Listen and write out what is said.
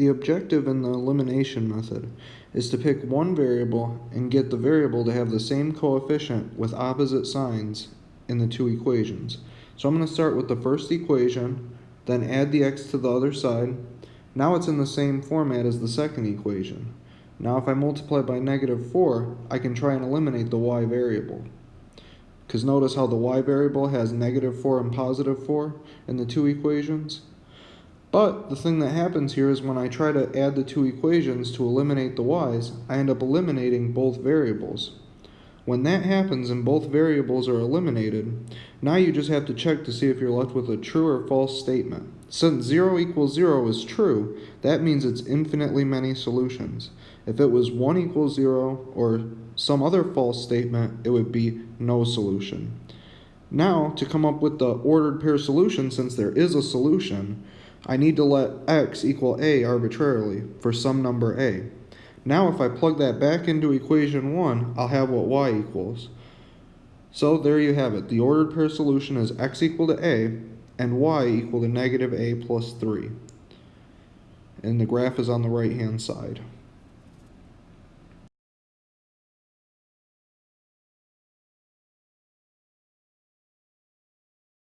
The objective in the elimination method is to pick one variable and get the variable to have the same coefficient with opposite signs in the two equations. So I'm going to start with the first equation, then add the x to the other side. Now it's in the same format as the second equation. Now if I multiply by negative 4, I can try and eliminate the y variable. Because notice how the y variable has negative 4 and positive 4 in the two equations? But the thing that happens here is when I try to add the two equations to eliminate the y's, I end up eliminating both variables. When that happens and both variables are eliminated, now you just have to check to see if you're left with a true or false statement. Since 0 equals 0 is true, that means it's infinitely many solutions. If it was 1 equals 0 or some other false statement, it would be no solution. Now, to come up with the ordered pair solution, since there is a solution, I need to let x equal a arbitrarily for some number a. Now if I plug that back into equation 1, I'll have what y equals. So there you have it. The ordered pair solution is x equal to a and y equal to negative a plus 3. And the graph is on the right hand side.